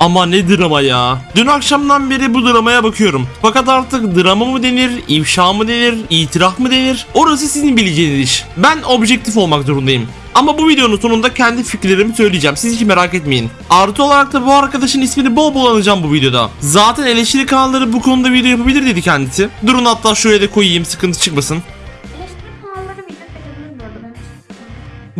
Ama ne drama ya. Dün akşamdan beri bu dramaya bakıyorum. Fakat artık drama mı denir, ifşa mı denir, itiraf mı denir? Orası sizin bileceğiniz iş. Ben objektif olmak zorundayım. Ama bu videonun sonunda kendi fikirlerimi söyleyeceğim. Siz hiç merak etmeyin. Artı olarak da bu arkadaşın ismini bol bol anacağım bu videoda. Zaten eleştiri kanalları bu konuda video yapabilir dedi kendisi. Durun hatta şuraya da koyayım sıkıntı çıkmasın.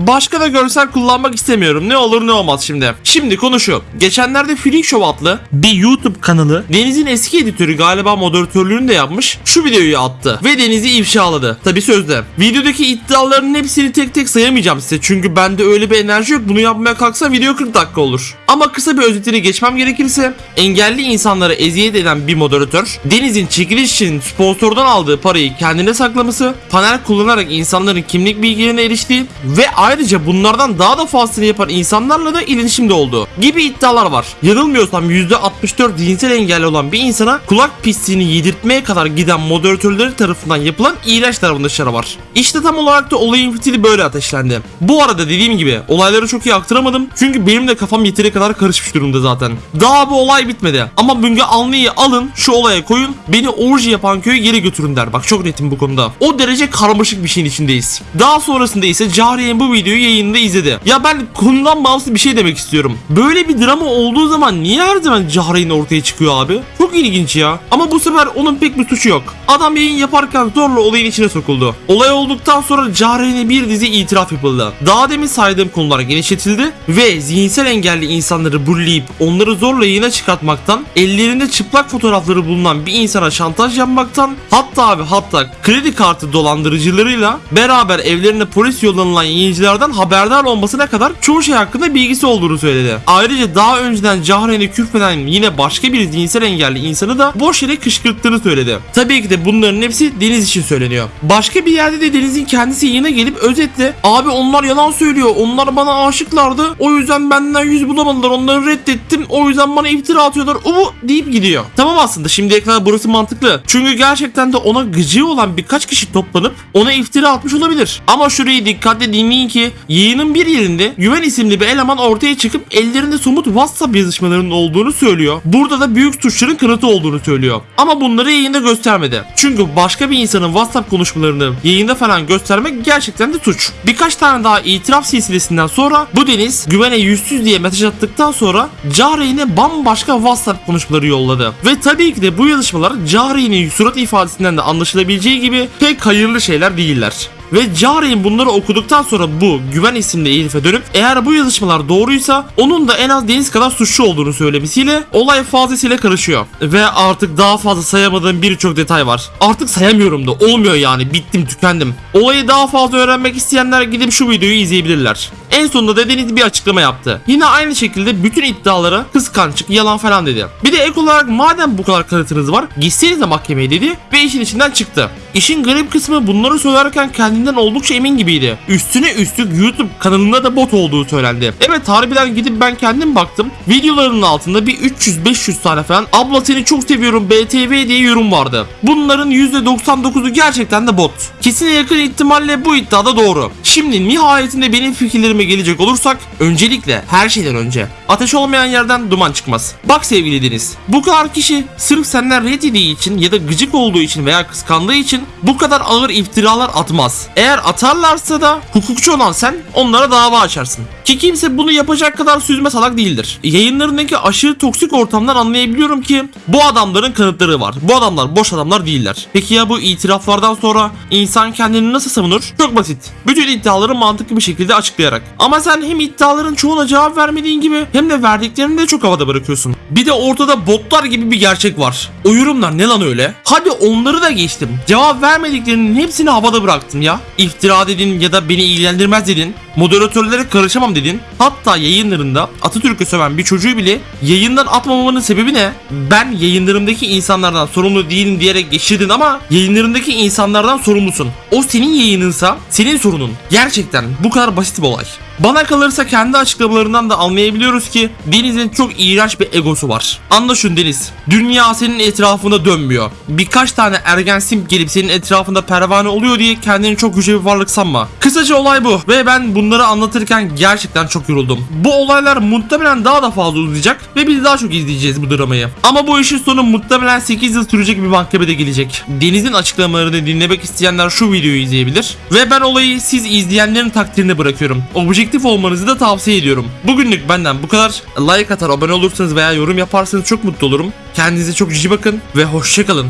Başka da görsel kullanmak istemiyorum. Ne olur ne olmaz şimdi. Şimdi konu. Geçenlerde Freak Show adlı bir YouTube kanalı Deniz'in eski editörü galiba moderatörlüğünü de yapmış. Şu videoyu attı ve Deniz'i ifşaladı. Tabi sözde. Videodaki iddiaların hepsini tek tek sayamayacağım size. Çünkü bende öyle bir enerji yok. Bunu yapmaya kalksa video 40 dakika olur. Ama kısa bir özetini geçmem gerekirse engelli insanlara eziyet eden bir moderatör Deniz'in çekiliş için sponsordan aldığı parayı kendine saklaması, panel kullanarak insanların kimlik bilgilerine eriştiği ve ayrıca bunlardan daha da fazlasını yapan insanlarla da iletişimde olduğu gibi iddialar var. Yanılmıyorsam %64 zihinsel engelli olan bir insana kulak pisliğini yedirtmeye kadar giden moderatörleri tarafından yapılan iğrenç davranışları var. İşte tam olarak da olayın fitili böyle ateşlendi. Bu arada dediğim gibi olayları çok iyi aktaramadım çünkü benim de kafam yeteri kadar karışmış durumda zaten. Daha bu olay bitmedi ama Müge Anlı'yı alın şu olaya koyun beni orji yapan köye geri götürün der. Bak çok netim bu konuda. O derece karmaşık bir şeyin içindeyiz. Daha sonrasında ise Cahre'nin bu videoyu yayında izledi. Ya ben konudan bağımsız bir şey demek istiyorum. Böyle bir drama olduğu zaman niye her zaman Cahre'nin ortaya çıkıyor abi? Çok ilginç ya. Ama bu sefer onun pek bir suçu yok. Adam yayın yaparken zorla olayın içine sokuldu. Olay olduktan sonra Cahre'ne bir dizi itiraf yapıldı. Daha demin saydığım konular genişletildi ve zihinsel engelli insanları bulleyip onları zorla yayına çıkartmaktan, ellerinde çıplak fotoğrafları bulunan bir insana şantaj yapmaktan, hatta ve hatta kredi kartı dolandırıcılarıyla beraber evlerine polis yollanılan yayıncılardan haberdar olmasına kadar çoğu şey hakkında bilgisi olduğunu söyledi. Ayrıca daha önceden Cahre'ne küfreden yine başka bir zihinsel engelli insanı da boş yere kışkırttığını söyledi. Tabii ki de bunların hepsi Deniz için söyleniyor. Başka bir yerde de Deniz'in kendisi yine gelip özetle abi onlar yalan söylüyor. Onlar bana aşıklardı. O yüzden benden yüz bulamadılar. Onları reddettim. O yüzden bana iftira atıyorlar. Ubu deyip gidiyor. Tamam aslında şimdiye kadar burası mantıklı. Çünkü gerçekten de ona gıcığı olan birkaç kişi toplanıp ona iftira atmış olabilir. Ama şurayı dikkatle dinleyin ki yayının bir yerinde Güven isimli bir eleman ortaya çıkıp ellerinde somut WhatsApp yazışmalarının olduğunu söylüyor. Burada da büyük suçların kanıtı olduğunu söylüyor. Ama bunları yayında göstermedi. Çünkü başka bir insanın WhatsApp konuşmalarını yayında falan göstermek gerçekten de suç. Birkaç tane daha itiraf silsilesinden sonra bu Deniz güvene yüzsüz diye mesaj attıktan sonra Cahreyn'e bambaşka WhatsApp konuşmaları yolladı. Ve tabii ki de bu yazışmalar Cahreyn'in surat ifadesinden de anlaşılabileceği gibi pek hayırlı şeyler değiller. Ve Cahreyn bunları okuduktan sonra bu Güven isimli herife dönüp eğer bu yazışmalar doğruysa onun da en az Deniz kadar suçlu olduğunu söylemesiyle olay fazlasıyla karışıyor. Ve artık daha fazla sayamadığım birçok detay var. Artık sayamıyorum da olmuyor yani bittim tükendim. Olayı daha fazla öğrenmek isteyenler gidip şu videoyu izleyebilirler. En sonunda da bir açıklama yaptı. Yine aynı şekilde bütün iddialara kıskançlık, yalan falan dedi. Bir de ek olarak madem bu kadar kanıtınız var gitsenize mahkemeye dedi ve işin içinden çıktı. İşin garip kısmı bunları söylerken kendinden oldukça emin gibiydi. Üstüne üstlük YouTube kanalında da bot olduğu söylendi. Evet harbiden gidip ben kendim baktım. Videolarının altında bir 300-500 tane falan abla seni çok seviyorum BTV diye yorum vardı. Bunların %99'u gerçekten de bot. Kesine yakın ihtimalle bu iddia da doğru. Şimdi nihayetinde benim fikirlerime gelecek olursak öncelikle her şeyden önce ateş olmayan yerden duman çıkmaz. Bak sevgili Deniz bu kadar kişi sırf senden red yediği için ya da gıcık olduğu için veya kıskandığı için bu kadar ağır iftiralar atmaz. Eğer atarlarsa da hukukçu olan sen onlara dava açarsın. Ki kimse bunu yapacak kadar süzme salak değildir. Yayınlarındaki aşırı toksik ortamdan anlayabiliyorum ki bu adamların kanıtları var. Bu adamlar boş adamlar değiller. Peki ya bu itiraflardan sonra insan kendini nasıl savunur? Çok basit. Bütün iddiaları mantıklı bir şekilde açıklayarak. Ama sen hem iddiaların çoğuna cevap vermediğin gibi hem de verdiklerini de çok havada bırakıyorsun. Bir de ortada botlar gibi bir gerçek var. O yorumlar ne lan öyle? Hadi onları da geçtim. Cevap vermediklerinin hepsini havada bıraktın ya. İftira dedin ya da beni ilgilendirmez dedin. Moderatörlere karışamam dedin. Hatta yayınlarında Atatürk'ü söven bir çocuğu bile yayından atmamamın sebebi ne? Ben yayınlarımdaki insanlardan sorumlu değilim diyerek geçirdin ama yayınlarındaki insanlardan sorumlusun. O senin yayınınsa senin sorunun. Gerçekten bu kadar basit bir olay. Bana kalırsa kendi açıklamalarından da anlayabiliyoruz ki Deniz'in çok iğrenç bir egosu var. Anla şunu Deniz. Dünya senin etrafında dönmüyor. Birkaç tane ergen simp gelip senin etrafında pervane oluyor diye kendini çok yüce bir varlık sanma. Kısaca olay bu ve ben bunları anlatırken gerçekten çok yoruldum. Bu olaylar muhtemelen daha da fazla uzayacak ve biz daha çok izleyeceğiz bu dramayı. Ama bu işin sonu muhtemelen 8 yıl sürecek bir mahkemede gelecek. Deniz'in açıklamalarını dinlemek isteyenler şu videoyu izleyebilir. Ve ben olayı siz izleyenlerin takdirine bırakıyorum. Objektif olmanızı da tavsiye ediyorum. Bugünlük benden bu kadar. Like atar, abone olursanız veya yorum yaparsanız çok mutlu olurum. Kendinize çok cici bakın ve hoşçakalın.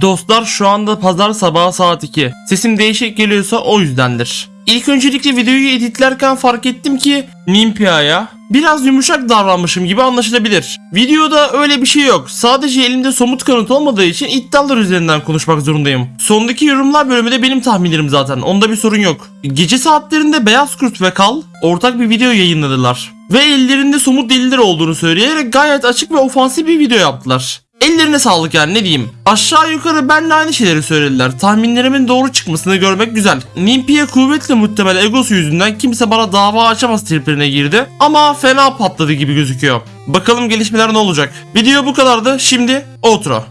Dostlar şu anda pazar sabahı saat 2. Sesim değişik geliyorsa o yüzdendir. İlk öncelikle videoyu editlerken fark ettim ki Nimpia'ya biraz yumuşak davranmışım gibi anlaşılabilir. Videoda öyle bir şey yok. Sadece elimde somut kanıt olmadığı için iddialar üzerinden konuşmak zorundayım. Sondaki yorumlar bölümü de benim tahminlerim zaten. Onda bir sorun yok. Gece saatlerinde Beyaz Kurt ve Kal ortak bir video yayınladılar. Ve ellerinde somut deliller olduğunu söyleyerek gayet açık ve ofansif bir video yaptılar. Ellerine sağlık yani ne diyeyim. Aşağı yukarı benle aynı şeyleri söylediler. Tahminlerimin doğru çıkmasını görmek güzel. Nimpi'ye kuvvetli muhtemel egosu yüzünden kimse bana dava açamaz triplerine girdi. Ama fena patladı gibi gözüküyor. Bakalım gelişmeler ne olacak. Video bu kadardı. Şimdi outro.